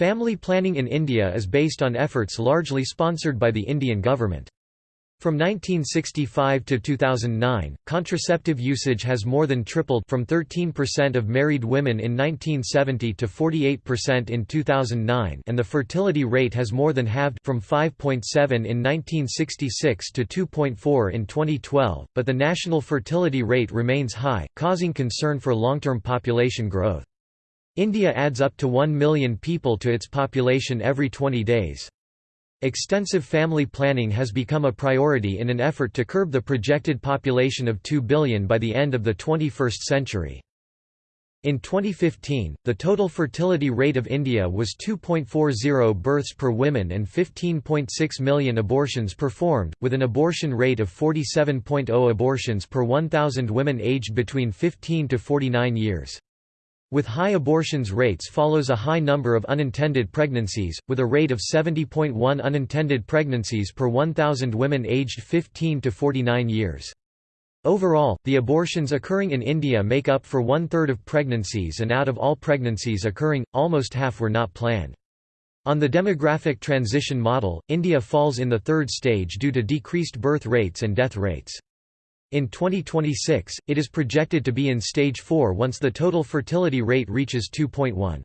Family planning in India is based on efforts largely sponsored by the Indian government. From 1965 to 2009, contraceptive usage has more than tripled from 13% of married women in 1970 to 48% in 2009 and the fertility rate has more than halved from 5.7 in 1966 to 2.4 in 2012, but the national fertility rate remains high, causing concern for long-term population growth. India adds up to 1 million people to its population every 20 days. Extensive family planning has become a priority in an effort to curb the projected population of 2 billion by the end of the 21st century. In 2015, the total fertility rate of India was 2.40 births per woman and 15.6 million abortions performed, with an abortion rate of 47.0 abortions per 1,000 women aged between 15 to 49 years. With high abortions rates follows a high number of unintended pregnancies, with a rate of 70.1 unintended pregnancies per 1,000 women aged 15 to 49 years. Overall, the abortions occurring in India make up for one-third of pregnancies and out of all pregnancies occurring, almost half were not planned. On the demographic transition model, India falls in the third stage due to decreased birth rates and death rates. In 2026, it is projected to be in stage 4 once the total fertility rate reaches 2.1.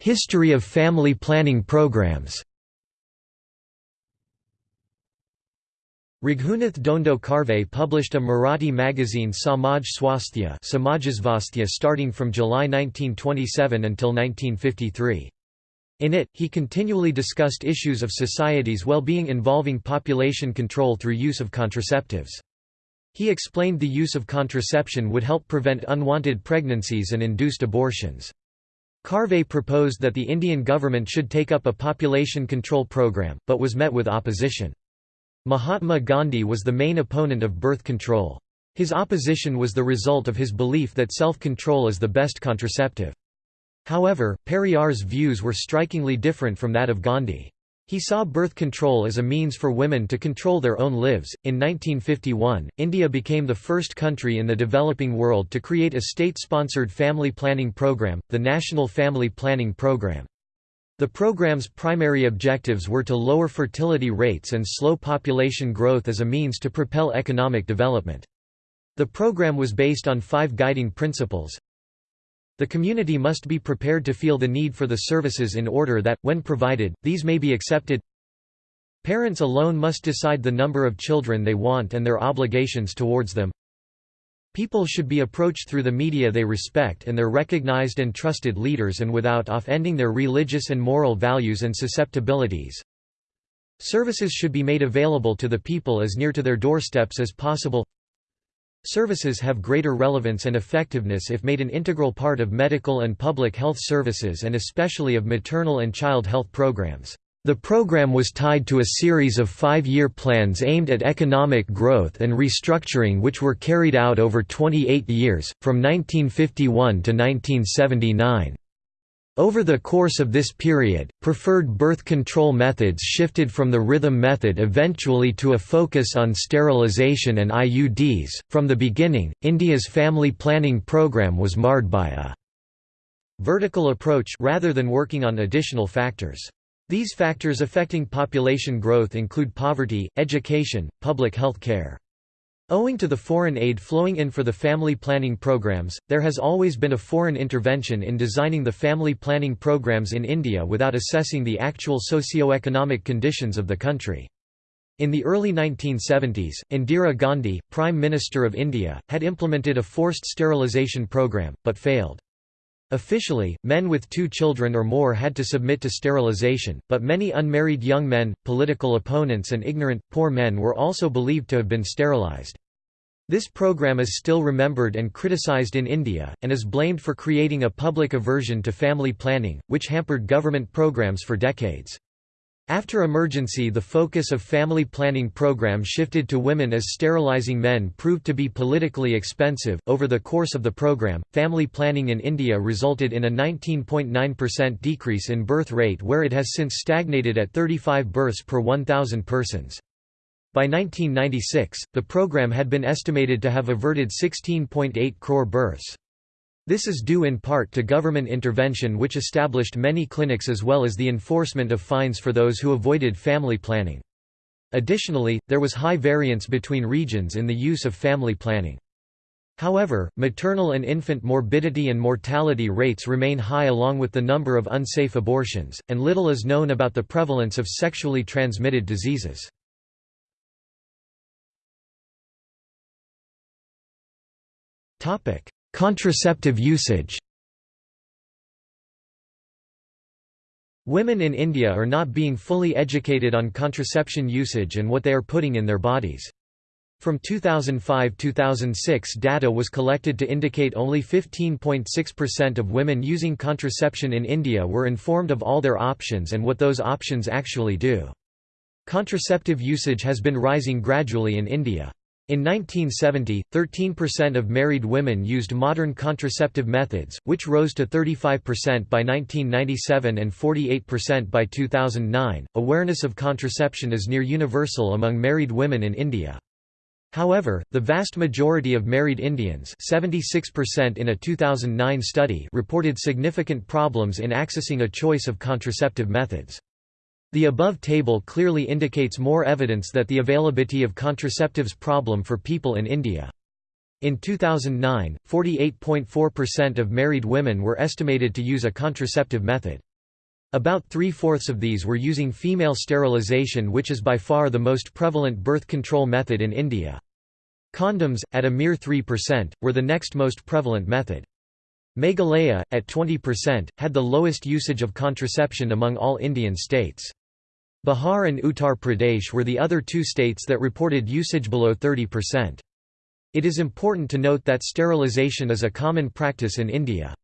History of family planning programs Raghunath Dhondo Karve published a Marathi magazine Samaj Swasthya starting from July 1927 until 1953. In it, he continually discussed issues of society's well-being involving population control through use of contraceptives. He explained the use of contraception would help prevent unwanted pregnancies and induced abortions. Karve proposed that the Indian government should take up a population control program, but was met with opposition. Mahatma Gandhi was the main opponent of birth control. His opposition was the result of his belief that self-control is the best contraceptive. However, Periyar's views were strikingly different from that of Gandhi. He saw birth control as a means for women to control their own lives. In 1951, India became the first country in the developing world to create a state sponsored family planning program, the National Family Planning Program. The program's primary objectives were to lower fertility rates and slow population growth as a means to propel economic development. The program was based on five guiding principles the community must be prepared to feel the need for the services in order that, when provided, these may be accepted. Parents alone must decide the number of children they want and their obligations towards them. People should be approached through the media they respect and their recognized and trusted leaders and without offending their religious and moral values and susceptibilities. Services should be made available to the people as near to their doorsteps as possible. Services have greater relevance and effectiveness if made an integral part of medical and public health services and especially of maternal and child health programs. The program was tied to a series of five-year plans aimed at economic growth and restructuring which were carried out over 28 years, from 1951 to 1979. Over the course of this period, preferred birth control methods shifted from the rhythm method eventually to a focus on sterilization and IUDs. From the beginning, India's family planning program was marred by a vertical approach rather than working on additional factors. These factors affecting population growth include poverty, education, public health care. Owing to the foreign aid flowing in for the family planning programs, there has always been a foreign intervention in designing the family planning programs in India without assessing the actual socio-economic conditions of the country. In the early 1970s, Indira Gandhi, Prime Minister of India, had implemented a forced sterilisation program, but failed. Officially, men with two children or more had to submit to sterilization, but many unmarried young men, political opponents and ignorant, poor men were also believed to have been sterilized. This program is still remembered and criticized in India, and is blamed for creating a public aversion to family planning, which hampered government programs for decades. After emergency the focus of family planning program shifted to women as sterilizing men proved to be politically expensive. Over the course of the program, family planning in India resulted in a 19.9% decrease in birth rate where it has since stagnated at 35 births per 1,000 persons. By 1996, the program had been estimated to have averted 16.8 crore births. This is due in part to government intervention which established many clinics as well as the enforcement of fines for those who avoided family planning. Additionally, there was high variance between regions in the use of family planning. However, maternal and infant morbidity and mortality rates remain high along with the number of unsafe abortions, and little is known about the prevalence of sexually transmitted diseases. Contraceptive usage Women in India are not being fully educated on contraception usage and what they are putting in their bodies. From 2005–2006 data was collected to indicate only 15.6% of women using contraception in India were informed of all their options and what those options actually do. Contraceptive usage has been rising gradually in India. In 1970, 13% of married women used modern contraceptive methods, which rose to 35% by 1997 and 48% by 2009. Awareness of contraception is near universal among married women in India. However, the vast majority of married Indians 76% in a 2009 study reported significant problems in accessing a choice of contraceptive methods. The above table clearly indicates more evidence that the availability of contraceptives problem for people in India. In 2009, 48.4% of married women were estimated to use a contraceptive method. About three-fourths of these were using female sterilization which is by far the most prevalent birth control method in India. Condoms, at a mere 3%, were the next most prevalent method. Meghalaya, at 20%, had the lowest usage of contraception among all Indian states. Bihar and Uttar Pradesh were the other two states that reported usage below 30%. It is important to note that sterilization is a common practice in India.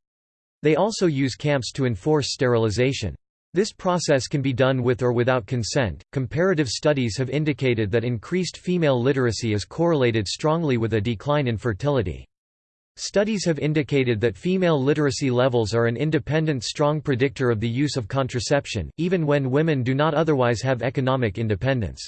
They also use camps to enforce sterilization. This process can be done with or without consent. Comparative studies have indicated that increased female literacy is correlated strongly with a decline in fertility. Studies have indicated that female literacy levels are an independent strong predictor of the use of contraception, even when women do not otherwise have economic independence.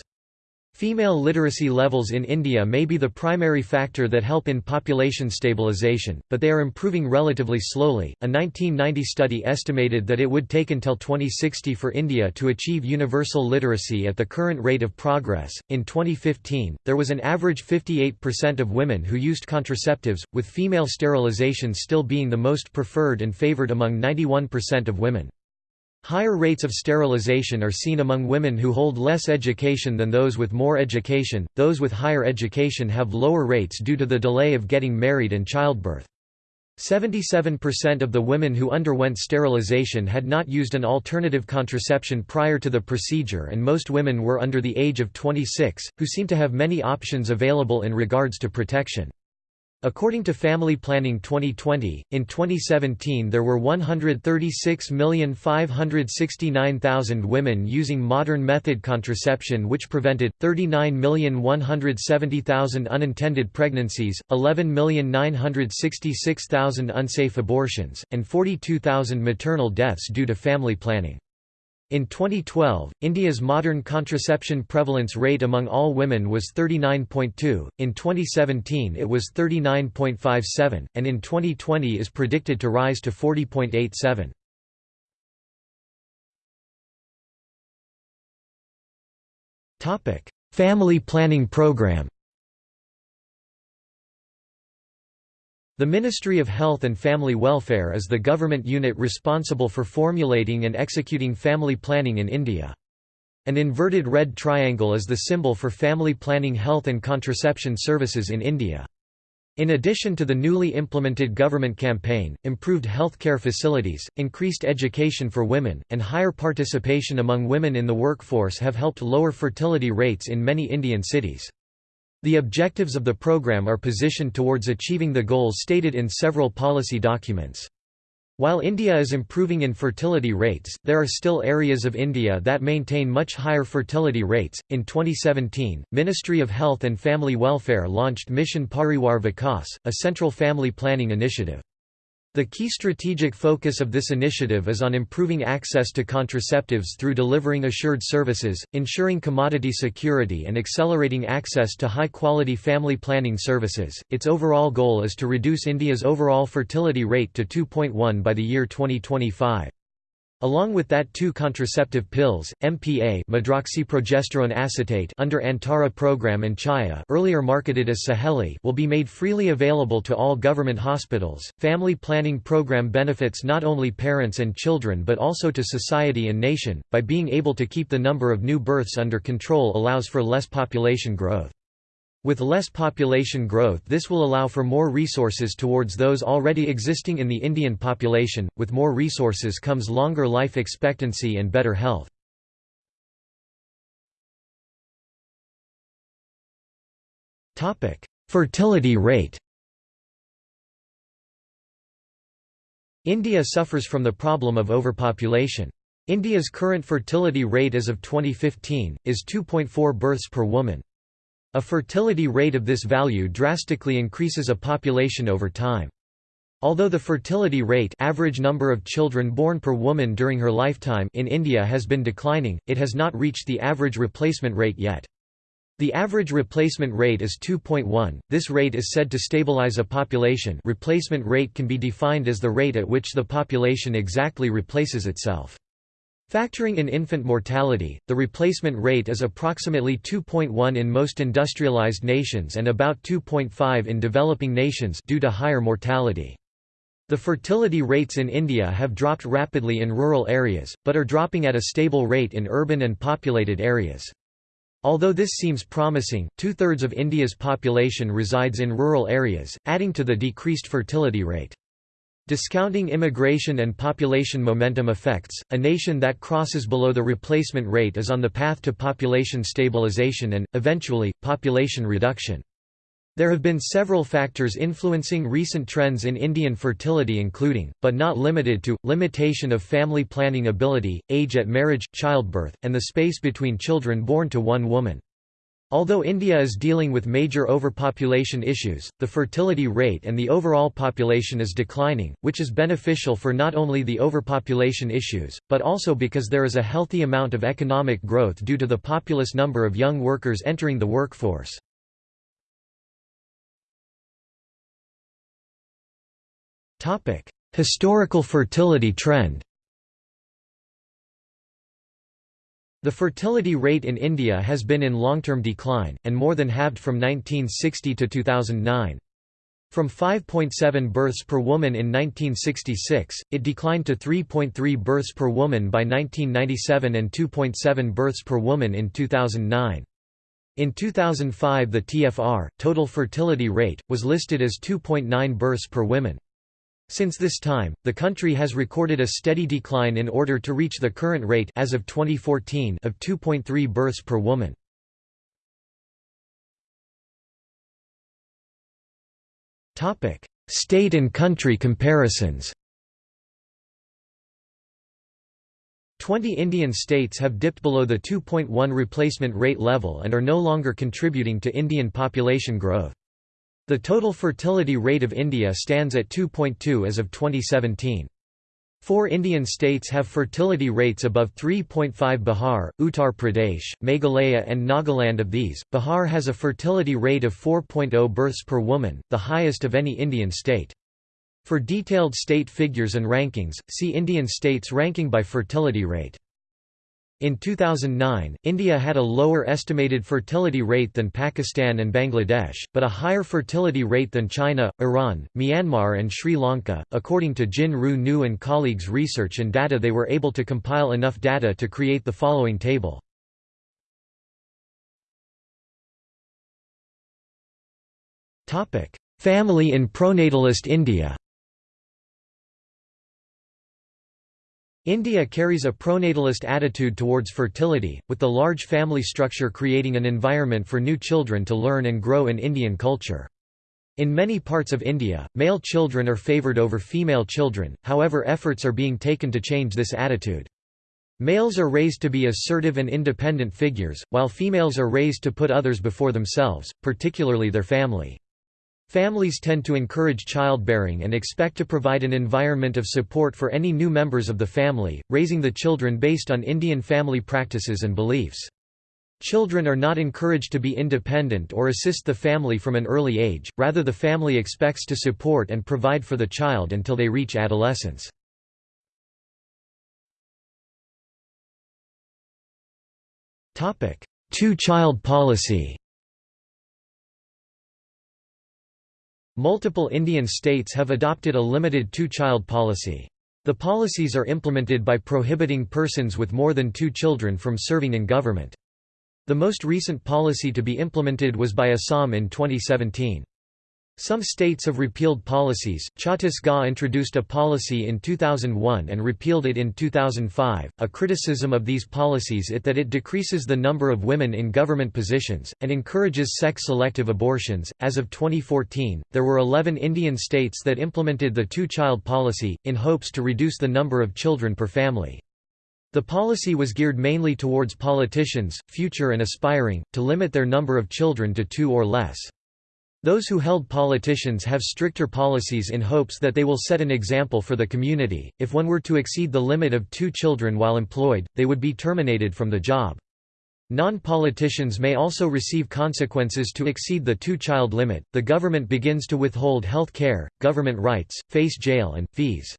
Female literacy levels in India may be the primary factor that help in population stabilization, but they are improving relatively slowly. A 1990 study estimated that it would take until 2060 for India to achieve universal literacy at the current rate of progress. In 2015, there was an average 58% of women who used contraceptives, with female sterilization still being the most preferred and favored among 91% of women. Higher rates of sterilization are seen among women who hold less education than those with more education. Those with higher education have lower rates due to the delay of getting married and childbirth. 77% of the women who underwent sterilization had not used an alternative contraception prior to the procedure and most women were under the age of 26, who seem to have many options available in regards to protection. According to Family Planning 2020, in 2017 there were 136,569,000 women using modern method contraception which prevented, 39,170,000 unintended pregnancies, 11,966,000 unsafe abortions, and 42,000 maternal deaths due to family planning. In 2012, India's modern contraception prevalence rate among all women was 39.2, in 2017 it was 39.57, and in 2020 is predicted to rise to 40.87. Family planning program The Ministry of Health and Family Welfare is the government unit responsible for formulating and executing family planning in India. An inverted red triangle is the symbol for family planning health and contraception services in India. In addition to the newly implemented government campaign, improved healthcare facilities, increased education for women, and higher participation among women in the workforce have helped lower fertility rates in many Indian cities. The objectives of the program are positioned towards achieving the goals stated in several policy documents. While India is improving in fertility rates, there are still areas of India that maintain much higher fertility rates. In 2017, Ministry of Health and Family Welfare launched Mission Parivar Vikas, a central family planning initiative. The key strategic focus of this initiative is on improving access to contraceptives through delivering assured services, ensuring commodity security, and accelerating access to high quality family planning services. Its overall goal is to reduce India's overall fertility rate to 2.1 by the year 2025. Along with that two contraceptive pills, MPA medroxyprogesterone acetate under Antara program and Chaya earlier marketed as Saheli will be made freely available to all government hospitals. Family planning program benefits not only parents and children but also to society and nation, by being able to keep the number of new births under control allows for less population growth. With less population growth this will allow for more resources towards those already existing in the Indian population, with more resources comes longer life expectancy and better health. Fertility rate India suffers from the problem of overpopulation. India's current fertility rate as of 2015, is 2.4 births per woman. A fertility rate of this value drastically increases a population over time. Although the fertility rate average number of children born per woman during her lifetime in India has been declining, it has not reached the average replacement rate yet. The average replacement rate is 2.1. This rate is said to stabilize a population. Replacement rate can be defined as the rate at which the population exactly replaces itself. Factoring in infant mortality, the replacement rate is approximately 2.1 in most industrialized nations and about 2.5 in developing nations due to higher mortality. The fertility rates in India have dropped rapidly in rural areas, but are dropping at a stable rate in urban and populated areas. Although this seems promising, two-thirds of India's population resides in rural areas, adding to the decreased fertility rate. Discounting immigration and population momentum effects, a nation that crosses below the replacement rate is on the path to population stabilization and, eventually, population reduction. There have been several factors influencing recent trends in Indian fertility including, but not limited to, limitation of family planning ability, age at marriage, childbirth, and the space between children born to one woman. Although India is dealing with major overpopulation issues, the fertility rate and the overall population is declining, which is beneficial for not only the overpopulation issues, but also because there is a healthy amount of economic growth due to the populous number of young workers entering the workforce. Historical fertility trend The fertility rate in India has been in long-term decline, and more than halved from 1960 to 2009. From 5.7 births per woman in 1966, it declined to 3.3 births per woman by 1997 and 2.7 births per woman in 2009. In 2005 the TFR, total fertility rate, was listed as 2.9 births per woman. Since this time, the country has recorded a steady decline in order to reach the current rate as of 2014 of 2.3 births per woman. Topic: State and country comparisons. 20 Indian states have dipped below the 2.1 replacement rate level and are no longer contributing to Indian population growth. The total fertility rate of India stands at 2.2 as of 2017. Four Indian states have fertility rates above 3.5 Bihar, Uttar Pradesh, Meghalaya and Nagaland of these, Bihar has a fertility rate of 4.0 births per woman, the highest of any Indian state. For detailed state figures and rankings, see Indian states ranking by fertility rate. In 2009, India had a lower estimated fertility rate than Pakistan and Bangladesh, but a higher fertility rate than China, Iran, Myanmar, and Sri Lanka. According to Jin Ru Nu and colleagues' research and data, they were able to compile enough data to create the following table. Family in pronatalist India. India carries a pronatalist attitude towards fertility, with the large family structure creating an environment for new children to learn and grow in Indian culture. In many parts of India, male children are favoured over female children, however efforts are being taken to change this attitude. Males are raised to be assertive and independent figures, while females are raised to put others before themselves, particularly their family. Families tend to encourage childbearing and expect to provide an environment of support for any new members of the family, raising the children based on Indian family practices and beliefs. Children are not encouraged to be independent or assist the family from an early age, rather the family expects to support and provide for the child until they reach adolescence. Two-child policy Multiple Indian states have adopted a limited two-child policy. The policies are implemented by prohibiting persons with more than two children from serving in government. The most recent policy to be implemented was by Assam in 2017. Some states have repealed policies. Chhattisgarh introduced a policy in 2001 and repealed it in 2005. A criticism of these policies is that it decreases the number of women in government positions and encourages sex selective abortions. As of 2014, there were 11 Indian states that implemented the two child policy, in hopes to reduce the number of children per family. The policy was geared mainly towards politicians, future and aspiring, to limit their number of children to two or less. Those who held politicians have stricter policies in hopes that they will set an example for the community. If one were to exceed the limit of two children while employed, they would be terminated from the job. Non-politicians may also receive consequences to exceed the two-child limit. The government begins to withhold health care, government rights, face jail and fees.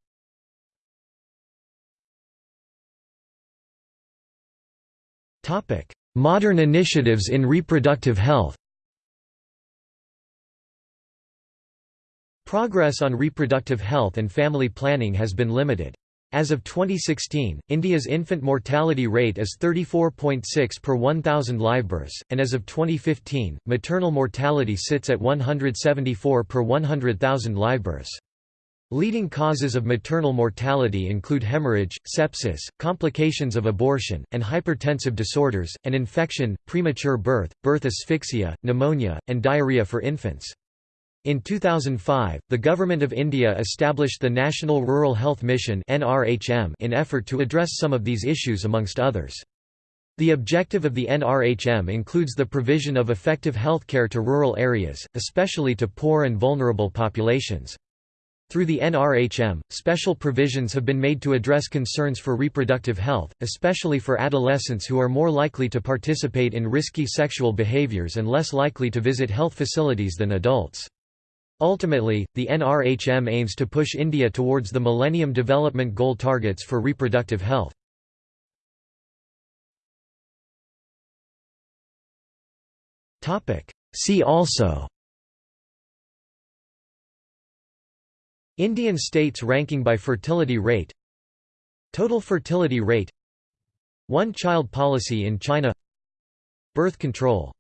Modern initiatives in reproductive health Progress on reproductive health and family planning has been limited. As of 2016, India's infant mortality rate is 34.6 per 1,000 livebirths, and as of 2015, maternal mortality sits at 174 per 100,000 livebirths. Leading causes of maternal mortality include hemorrhage, sepsis, complications of abortion, and hypertensive disorders, and infection, premature birth, birth asphyxia, pneumonia, and diarrhea for infants. In 2005, the Government of India established the National Rural Health Mission in effort to address some of these issues amongst others. The objective of the NRHM includes the provision of effective healthcare to rural areas, especially to poor and vulnerable populations. Through the NRHM, special provisions have been made to address concerns for reproductive health, especially for adolescents who are more likely to participate in risky sexual behaviors and less likely to visit health facilities than adults. Ultimately, the NRHM aims to push India towards the Millennium Development Goal targets for reproductive health. See also Indian states ranking by fertility rate Total fertility rate One-child policy in China Birth control